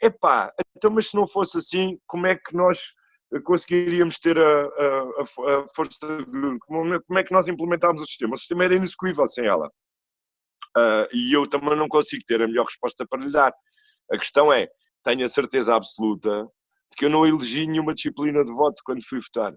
epá, então mas se não fosse assim, como é que nós conseguiríamos ter a, a, a força de como, como é que nós implementámos o sistema? O sistema era inexecuível sem ela. Uh, e eu também não consigo ter a melhor resposta para lhe dar. A questão é, tenho a certeza absoluta de que eu não elegi nenhuma disciplina de voto quando fui votar.